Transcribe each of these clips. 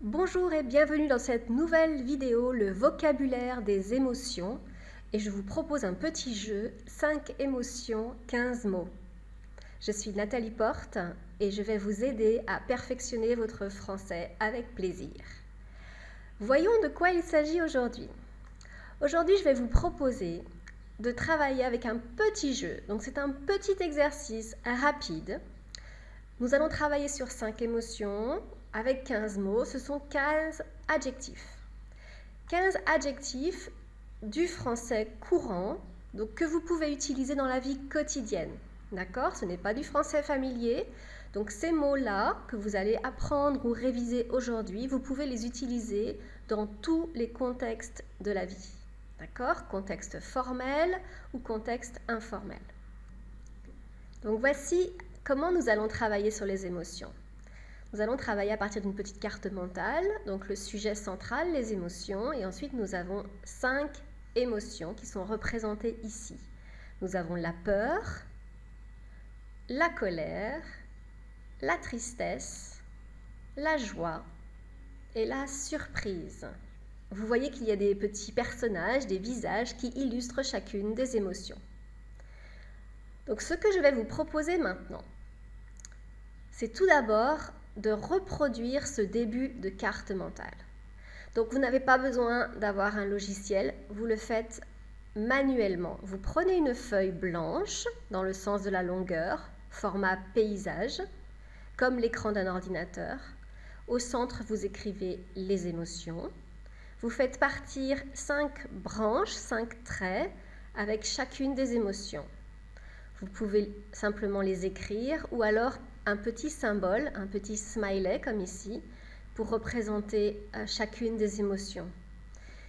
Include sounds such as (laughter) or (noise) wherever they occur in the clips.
Bonjour et bienvenue dans cette nouvelle vidéo, le vocabulaire des émotions. Et je vous propose un petit jeu, 5 émotions, 15 mots. Je suis Nathalie Porte et je vais vous aider à perfectionner votre français avec plaisir. Voyons de quoi il s'agit aujourd'hui. Aujourd'hui, je vais vous proposer de travailler avec un petit jeu. Donc c'est un petit exercice rapide. Nous allons travailler sur 5 émotions avec 15 mots. Ce sont 15 adjectifs. 15 adjectifs du français courant donc que vous pouvez utiliser dans la vie quotidienne. D'accord? Ce n'est pas du français familier. Donc ces mots-là que vous allez apprendre ou réviser aujourd'hui, vous pouvez les utiliser dans tous les contextes de la vie. D'accord? Contexte formel ou contexte informel. Donc voici comment nous allons travailler sur les émotions. Nous allons travailler à partir d'une petite carte mentale, donc le sujet central, les émotions, et ensuite nous avons cinq émotions qui sont représentées ici. Nous avons la peur, la colère, la tristesse, la joie et la surprise. Vous voyez qu'il y a des petits personnages, des visages qui illustrent chacune des émotions. Donc ce que je vais vous proposer maintenant, c'est tout d'abord de reproduire ce début de carte mentale. Donc vous n'avez pas besoin d'avoir un logiciel, vous le faites manuellement. Vous prenez une feuille blanche dans le sens de la longueur, format paysage, comme l'écran d'un ordinateur. Au centre, vous écrivez les émotions. Vous faites partir cinq branches, cinq traits avec chacune des émotions. Vous pouvez simplement les écrire ou alors un petit symbole, un petit smiley comme ici, pour représenter euh, chacune des émotions.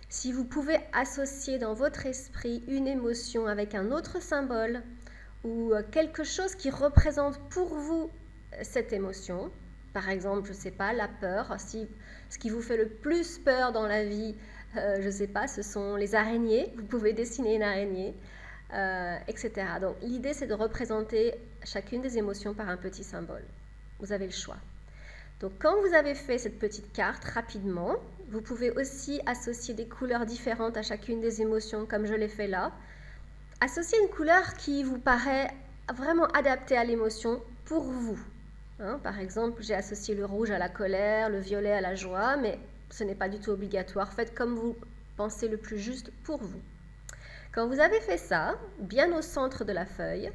Si vous pouvez associer dans votre esprit une émotion avec un autre symbole ou euh, quelque chose qui représente pour vous euh, cette émotion, par exemple, je ne sais pas, la peur. Si ce qui vous fait le plus peur dans la vie, je ne sais pas, ce sont les araignées. Vous pouvez dessiner une araignée, euh, etc. Donc l'idée, c'est de représenter chacune des émotions par un petit symbole. Vous avez le choix. Donc quand vous avez fait cette petite carte rapidement, vous pouvez aussi associer des couleurs différentes à chacune des émotions, comme je l'ai fait là. Associez une couleur qui vous paraît vraiment adaptée à l'émotion pour vous. Hein, par exemple, j'ai associé le rouge à la colère, le violet à la joie, mais ce n'est pas du tout obligatoire. Faites comme vous pensez le plus juste pour vous. Quand vous avez fait ça, bien au centre de la feuille,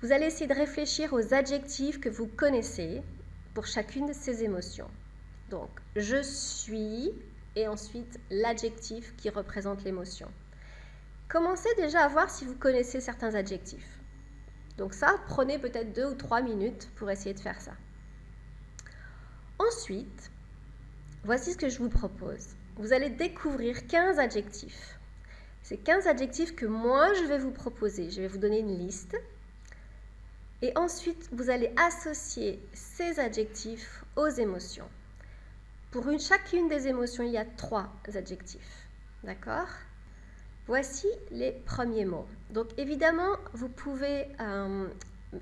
vous allez essayer de réfléchir aux adjectifs que vous connaissez pour chacune de ces émotions. Donc, je suis et ensuite l'adjectif qui représente l'émotion. Commencez déjà à voir si vous connaissez certains adjectifs. Donc ça, prenez peut-être deux ou trois minutes pour essayer de faire ça. Ensuite, voici ce que je vous propose. Vous allez découvrir 15 adjectifs. C'est 15 adjectifs que moi, je vais vous proposer. Je vais vous donner une liste. Et ensuite, vous allez associer ces adjectifs aux émotions. Pour une, chacune des émotions, il y a trois adjectifs. D'accord? Voici les premiers mots. Donc évidemment, vous pouvez euh,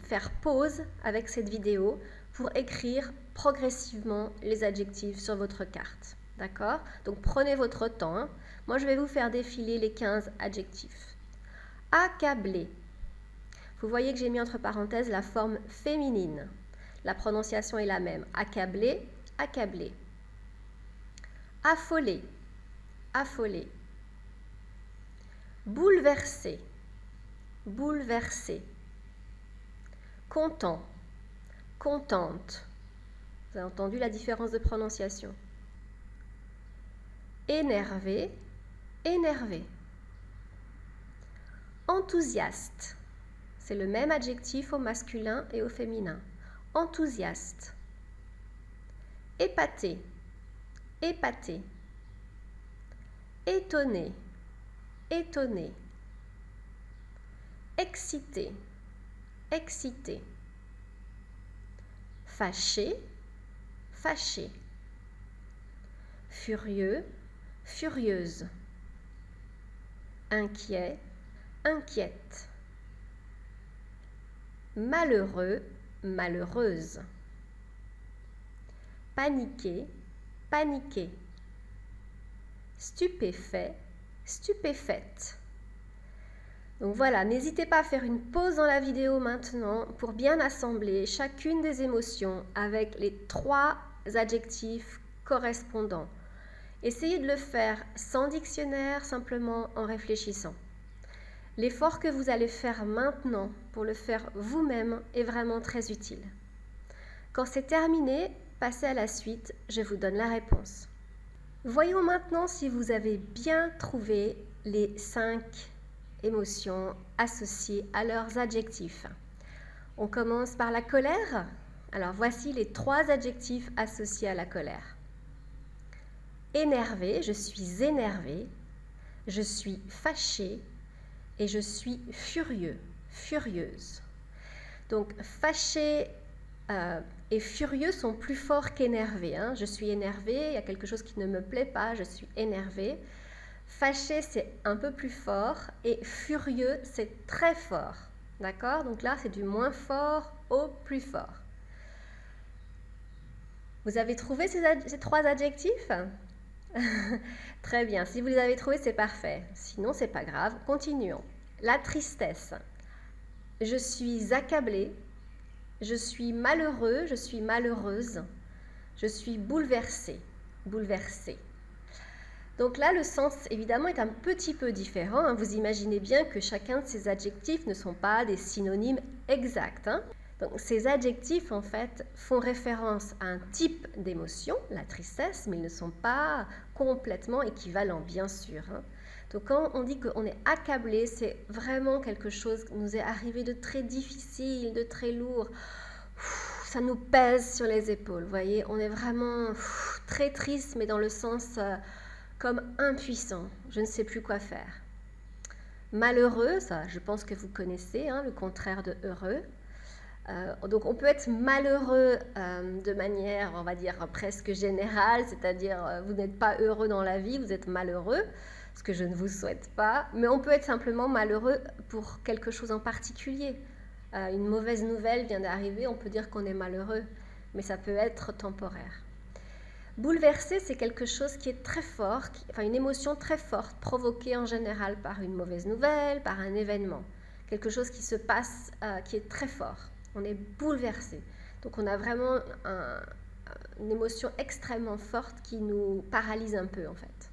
faire pause avec cette vidéo pour écrire progressivement les adjectifs sur votre carte. D'accord? Donc prenez votre temps. Moi, je vais vous faire défiler les 15 adjectifs. Accablé. Vous voyez que j'ai mis entre parenthèses la forme féminine. La prononciation est la même. Accablé, accablé. Affolé, affolé. Bouleversé, bouleversé. Content, contente. Vous avez entendu la différence de prononciation. Énervé, énervé. Enthousiaste. C'est le même adjectif au masculin et au féminin. Enthousiaste. Épaté, épaté. Étonné, étonné, excité, excité, fâché, fâché, furieux, furieuse, inquiet, inquiète, malheureux, malheureuse, paniqué, paniqué. Stupéfait, stupéfaite. Donc voilà, n'hésitez pas à faire une pause dans la vidéo maintenant pour bien assembler chacune des émotions avec les trois adjectifs correspondants. Essayez de le faire sans dictionnaire, simplement en réfléchissant. L'effort que vous allez faire maintenant pour le faire vous-même est vraiment très utile. Quand c'est terminé, passez à la suite, je vous donne la réponse. Voyons maintenant si vous avez bien trouvé les cinq émotions associées à leurs adjectifs. On commence par la colère. Alors voici les trois adjectifs associés à la colère. Énervé, je suis énervé. Je suis fâché et je suis furieux, furieuse. Donc fâché euh, et furieux sont plus forts qu'énervé. Hein. Je suis énervé, il y a quelque chose qui ne me plaît pas, je suis énervé. Fâché, c'est un peu plus fort et furieux, c'est très fort. D'accord? Donc là, c'est du moins fort au plus fort. Vous avez trouvé ces trois adjectifs? (laughs) Très bien, si vous les avez trouvés, c'est parfait. Sinon, c'est pas grave. Continuons. La tristesse. Je suis accablé, je suis malheureux, je suis malheureuse, je suis bouleversée, bouleversée. Donc là, le sens, évidemment, est un petit peu différent. Hein. Vous imaginez bien que chacun de ces adjectifs ne sont pas des synonymes exacts. Hein. Ces adjectifs, en fait, font référence à un type d'émotion, la tristesse, mais ils ne sont pas complètement équivalents, bien sûr. Hein. Donc quand on dit qu'on est accablé, c'est vraiment quelque chose qui nous est arrivé de très difficile, de très lourd. ça nous pèse sur les épaules, vous voyez. On est vraiment très triste, mais dans le sens euh, comme impuissant. Je ne sais plus quoi faire. Malheureux, ça, je pense que vous connaissez, hein, le contraire de heureux. Euh, donc on peut être malheureux euh, de manière, on va dire, presque générale, c'est-à-dire vous n'êtes pas heureux dans la vie, vous êtes malheureux ce que je ne vous souhaite pas, mais on peut être simplement malheureux pour quelque chose en particulier. Euh, une mauvaise nouvelle vient d'arriver, on peut dire qu'on est malheureux, mais ça peut être temporaire. Bouleversé, c'est quelque chose qui est très fort, enfin une émotion très forte, provoquée en général par une mauvaise nouvelle, par un événement. Quelque chose qui se passe, euh, qui est très fort. On est bouleversé. Donc on a vraiment une émotion extrêmement forte qui nous paralyse un peu en fait.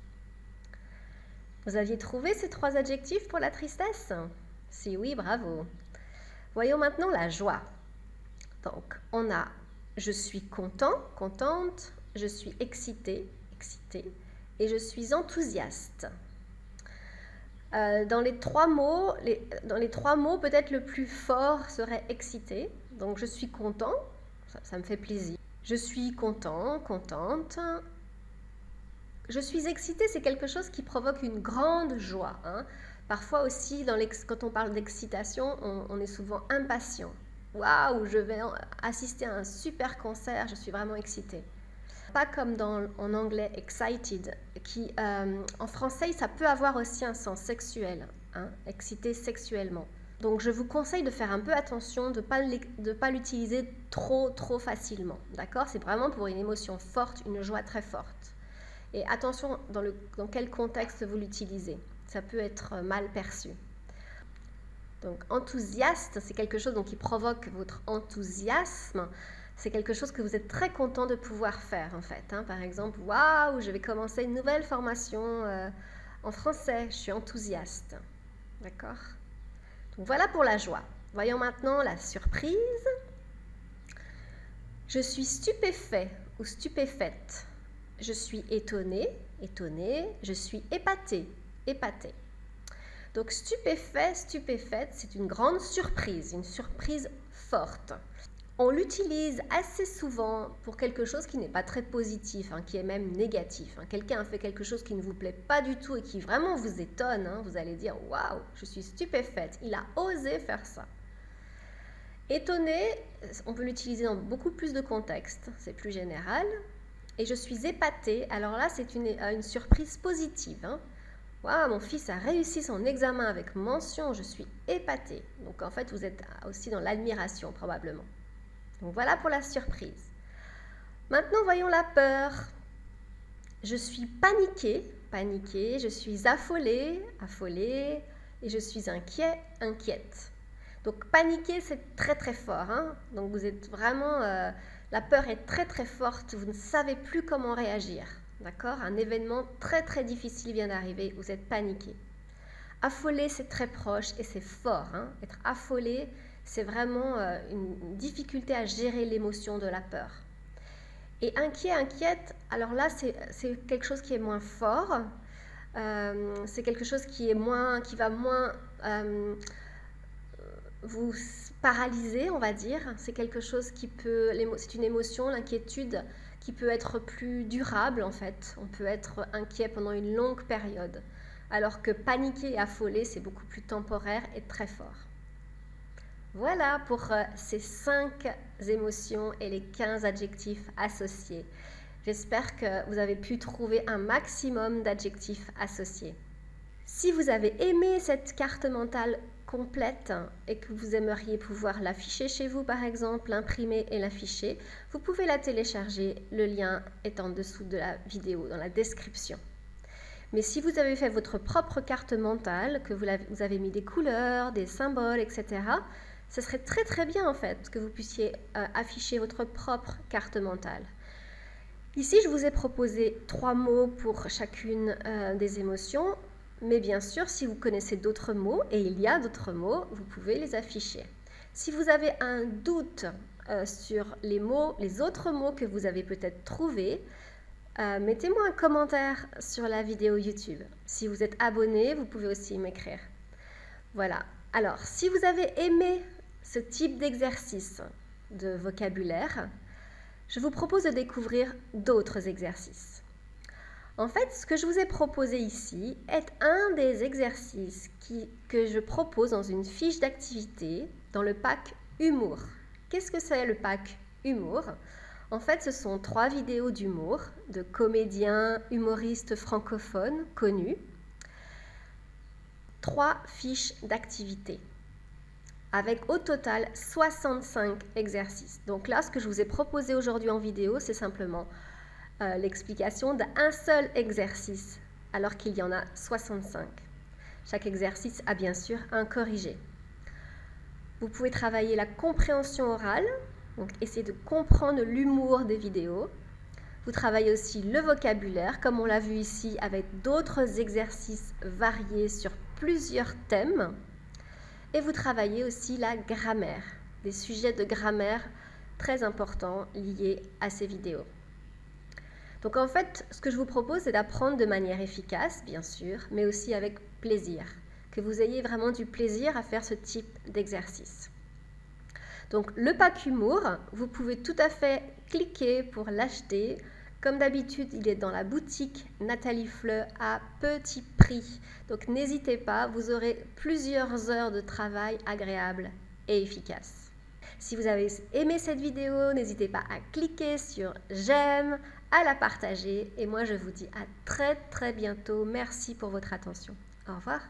Vous aviez trouvé ces trois adjectifs pour la tristesse? Si oui, bravo. Voyons maintenant la joie. Donc, on a je suis content, contente, je suis excité, excité, et je suis enthousiaste. Euh, dans les trois mots, dans les trois mots, peut-être le plus fort serait excité. Donc, je suis content, ça me fait plaisir. Je suis content, contente, je suis excitée, c'est quelque chose qui provoque une grande joie. Hein. Parfois aussi, quand on parle d'excitation, on, est souvent impatient. Waouh, je vais assister à un super concert, je suis vraiment excitée. Pas comme en anglais excited, qui euh, en français ça peut avoir aussi un sens sexuel, hein, excité sexuellement. Donc je vous conseille de faire un peu attention, de ne pas l'utiliser trop trop facilement. D'accord? C'est vraiment pour une émotion forte, une joie très forte. Et attention dans, dans quel contexte vous l'utilisez. Ça peut être mal perçu. Donc enthousiaste, c'est quelque chose donc, qui provoque votre enthousiasme. C'est quelque chose que vous êtes très content de pouvoir faire en fait. Hein. Par exemple, waouh, je vais commencer une nouvelle formation euh, en français. Je suis enthousiaste. D'accord? Voilà pour la joie. Voyons maintenant la surprise. Je suis stupéfait ou stupéfaite. Je suis étonnée, étonnée. Je suis épatée, épatée. Donc stupéfait, stupéfaite, c'est une grande surprise, une surprise forte. On l'utilise assez souvent pour quelque chose qui n'est pas très positif, hein, qui est même négatif. Hein. Quelqu'un fait quelque chose qui ne vous plaît pas du tout et qui vraiment vous étonne. Hein. Vous allez dire Waouh, je suis stupéfaite, il a osé faire ça. Étonné, on peut l'utiliser dans beaucoup plus de contextes, c'est plus général et je suis épatée. Alors là, c'est une, euh, une, surprise positive. Hein. mon fils a réussi son examen avec mention, je suis épatée. Donc en fait, vous êtes aussi dans l'admiration probablement. Donc voilà pour la surprise. Maintenant, voyons la peur. Je suis paniquée, paniquée, je suis affolée, affolée, et je suis inquiet, inquiète. Donc paniquer, c'est très très fort. Hein. Donc vous êtes vraiment... Euh, la peur est très très forte, vous ne savez plus comment réagir. D'accord? Un événement très très difficile vient d'arriver, vous êtes paniqué. Affolé, c'est très proche et c'est fort. Hein. Être affolé, c'est vraiment euh, une difficulté à gérer l'émotion de la peur. Et inquiet, inquiète, alors là, c'est quelque chose qui est moins fort. Euh, c'est quelque chose qui, est moins, qui va moins euh, vous paralyser, on va dire. C'est quelque chose qui peut, c'est une émotion, l'inquiétude, qui peut être plus durable en fait. On peut être inquiet pendant une longue période, alors que paniquer et affoler, c'est beaucoup plus temporaire et très fort. Voilà pour euh, ces 5 émotions et les 15 adjectifs associés. J'espère que vous avez pu trouver un maximum d'adjectifs associés. Si vous avez aimé cette carte mentale complète et que vous aimeriez pouvoir l'afficher chez vous par exemple, l'imprimer et l'afficher, vous pouvez la télécharger. Le lien est en dessous de la vidéo, dans la description. Mais si vous avez fait votre propre carte mentale, que vous avez mis des couleurs, des symboles, etc., ce serait très très bien en fait que vous puissiez euh, afficher votre propre carte mentale. Ici, je vous ai proposé trois mots pour chacune euh, des émotions, mais bien sûr, si vous connaissez d'autres mots, et il y a d'autres mots, vous pouvez les afficher. Si vous avez un doute euh, sur les mots, les autres mots que vous avez peut-être trouvés, mettez-moi un commentaire sur la vidéo YouTube. Si vous êtes abonné, vous pouvez aussi m'écrire. Voilà. Alors, si vous avez aimé ce type d'exercice de vocabulaire, je vous propose de découvrir d'autres exercices. En fait, ce que je vous ai proposé ici est un des exercices que je propose dans une fiche d'activité dans le pack Humour. Qu'est-ce que c'est le pack Humour? En fait, ce sont trois vidéos d'humour de comédiens, humoristes francophones connus, trois fiches d'activité avec au total 65 exercices. Donc là, ce que je vous ai proposé aujourd'hui en vidéo, c'est simplement euh, l'explication d'un seul exercice, alors qu'il y en a 65. Chaque exercice a bien sûr un corrigé. Vous pouvez travailler la compréhension orale, donc essayer de comprendre l'humour des vidéos. Vous travaillez aussi le vocabulaire, comme on l'a vu ici, avec d'autres exercices variés sur plusieurs thèmes. Et vous travaillez aussi la grammaire, des sujets de grammaire très importants liés à ces vidéos. Donc en fait, ce que je vous propose, c'est d'apprendre de manière efficace, bien sûr, mais aussi avec plaisir. Que vous ayez vraiment du plaisir à faire ce type d'exercice. Donc le pack humour, vous pouvez tout à fait cliquer pour l'acheter comme d'habitude, il est dans la boutique Nathalie Fleu à petit prix. Donc n'hésitez pas, vous aurez plusieurs heures de travail agréables et efficaces. Si vous avez aimé cette vidéo, n'hésitez pas à cliquer sur j'aime, à la partager et moi je vous dis à très très bientôt. Merci pour votre attention. Au revoir.